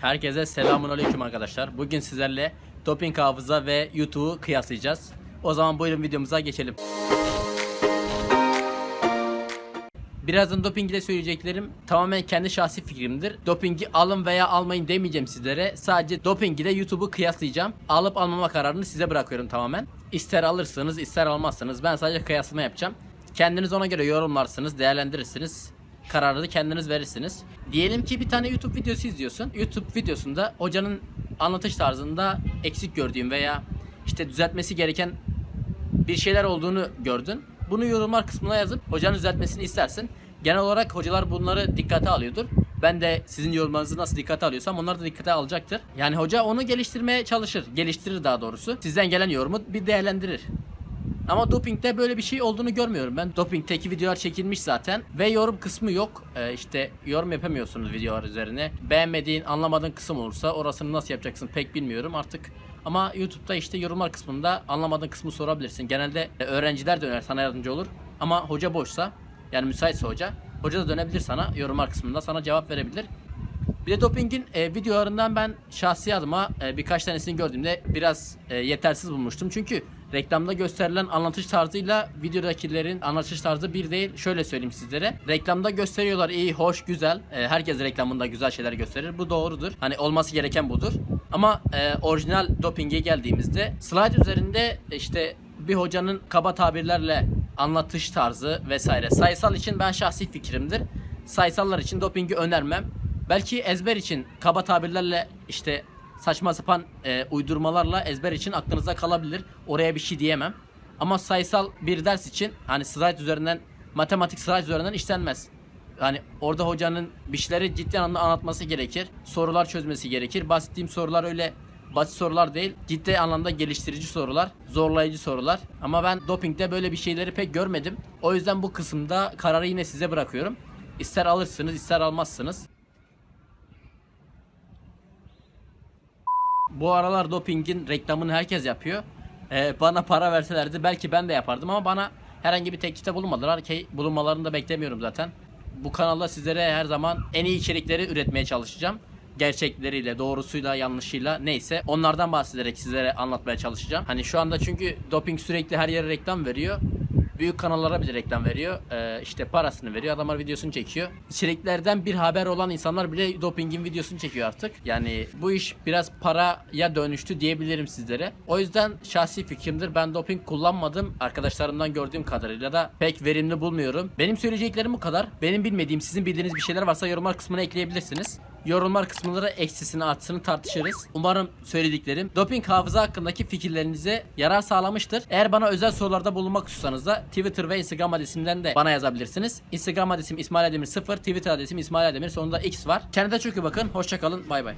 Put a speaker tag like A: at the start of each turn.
A: Herkese selamun aleyküm arkadaşlar. Bugün sizlerle doping hafıza ve YouTube'u kıyaslayacağız. O zaman buyurun videomuza geçelim. Birazdan doping ile söyleyeceklerim tamamen kendi şahsi fikrimdir. Dopingi alın veya almayın demeyeceğim sizlere. Sadece doping ile YouTube'u kıyaslayacağım. Alıp almama kararını size bırakıyorum tamamen. İster alırsınız ister almazsınız. Ben sadece kıyaslama yapacağım. Kendiniz ona göre yorumlarsınız, değerlendirirsiniz. Kararı da kendiniz verirsiniz. Diyelim ki bir tane YouTube videosu izliyorsun. YouTube videosunda hocanın anlatış tarzında eksik gördüğün veya işte düzeltmesi gereken bir şeyler olduğunu gördün. Bunu yorumlar kısmına yazıp hocanın düzeltmesini istersin. Genel olarak hocalar bunları dikkate alıyordur. Ben de sizin yorumlarınızı nasıl dikkate alıyorsam onlar da dikkate alacaktır. Yani hoca onu geliştirmeye çalışır. Geliştirir daha doğrusu. Sizden gelen yorumu bir değerlendirir. Ama dopingde böyle bir şey olduğunu görmüyorum ben. Dopingteki videolar çekilmiş zaten ve yorum kısmı yok. Ee, işte yorum yapamıyorsunuz videolar üzerine. Beğenmediğin, anlamadığın kısım olursa orasını nasıl yapacaksın pek bilmiyorum artık. Ama YouTube'da işte yorumlar kısmında anlamadığın kısmı sorabilirsin. Genelde e, öğrenciler döner sana yardımcı olur. Ama hoca boşsa yani müsaitse hoca. Hoca da dönebilir sana yorumlar kısmında sana cevap verebilir. Bir de dopingin e, videolarından ben şahsi adıma e, birkaç tanesini gördüğümde biraz e, yetersiz bulmuştum. Çünkü reklamda gösterilen anlatış tarzıyla videodakilerin anlatış tarzı bir değil. Şöyle söyleyeyim sizlere. Reklamda gösteriyorlar iyi, hoş, güzel. E, herkes reklamında güzel şeyler gösterir. Bu doğrudur. Hani olması gereken budur. Ama e, orijinal dopinge geldiğimizde slide üzerinde işte bir hocanın kaba tabirlerle anlatış tarzı vesaire. Sayısal için ben şahsi fikrimdir. Sayısallar için dopingi önermem. Belki ezber için kaba tabirlerle işte saçma sapan e, uydurmalarla ezber için aklınıza kalabilir. Oraya bir şey diyemem. Ama sayısal bir ders için hani slide üzerinden matematik slide üzerinden işlenmez. Hani orada hocanın bir şeyleri ciddi anlamda anlatması gerekir. Sorular çözmesi gerekir. Bahsettiğim sorular öyle basit sorular değil. Ciddi anlamda geliştirici sorular, zorlayıcı sorular. Ama ben dopingde böyle bir şeyleri pek görmedim. O yüzden bu kısımda kararı yine size bırakıyorum. İster alırsınız, ister almazsınız. Bu aralar dopingin reklamını herkes yapıyor. Ee, bana para verselerdi belki ben de yapardım ama bana herhangi bir teklifte bulunmadılar ki bulunmalarını da beklemiyorum zaten. Bu kanalda sizlere her zaman en iyi içerikleri üretmeye çalışacağım. Gerçekleriyle, doğrusuyla, yanlışıyla neyse onlardan bahsederek sizlere anlatmaya çalışacağım. Hani şu anda çünkü doping sürekli her yere reklam veriyor. Büyük kanallara bile reklam veriyor. Ee, işte parasını veriyor. Adamlar videosunu çekiyor. İçeriklerden bir haber olan insanlar bile dopingin videosunu çekiyor artık. Yani bu iş biraz paraya dönüştü diyebilirim sizlere. O yüzden şahsi fikrimdir. Ben doping kullanmadım. Arkadaşlarımdan gördüğüm kadarıyla da pek verimli bulmuyorum. Benim söyleyeceklerim bu kadar. Benim bilmediğim, sizin bildiğiniz bir şeyler varsa yorumlar kısmına ekleyebilirsiniz. Yorumlar kısmında da eksisini artısını tartışırız. Umarım söylediklerim doping hafıza hakkındaki fikirlerinize yarar sağlamıştır. Eğer bana özel sorularda bulunmak istiyorsanız da Twitter ve Instagram adresimden de bana yazabilirsiniz. Instagram adresim İsmail Ademir 0, Twitter adresim İsmail Ademir sonunda X var. Kendinize çok iyi bakın. Hoşçakalın. Bay bay.